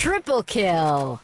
Triple kill.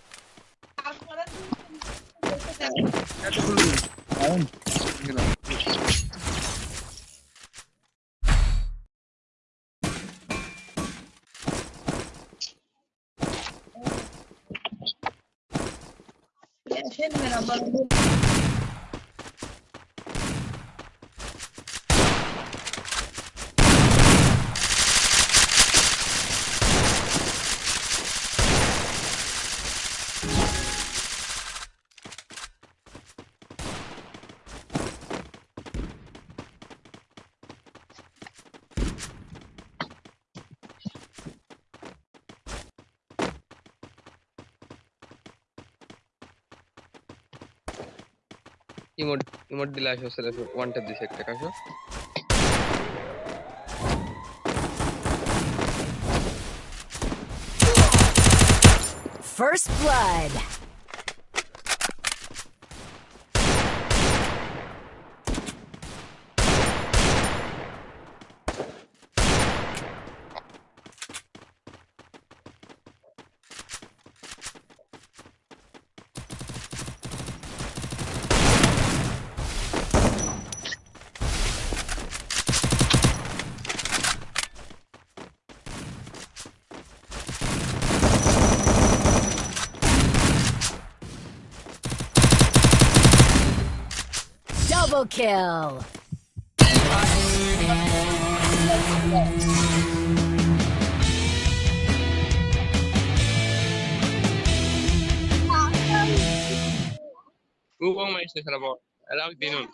Emote emote দিলে আসো ছেলে ওয়ান ট্যাপ দিছে একটা কাশো First blood. Double kill. Ubang mais sa sarap mo. Alam din nun.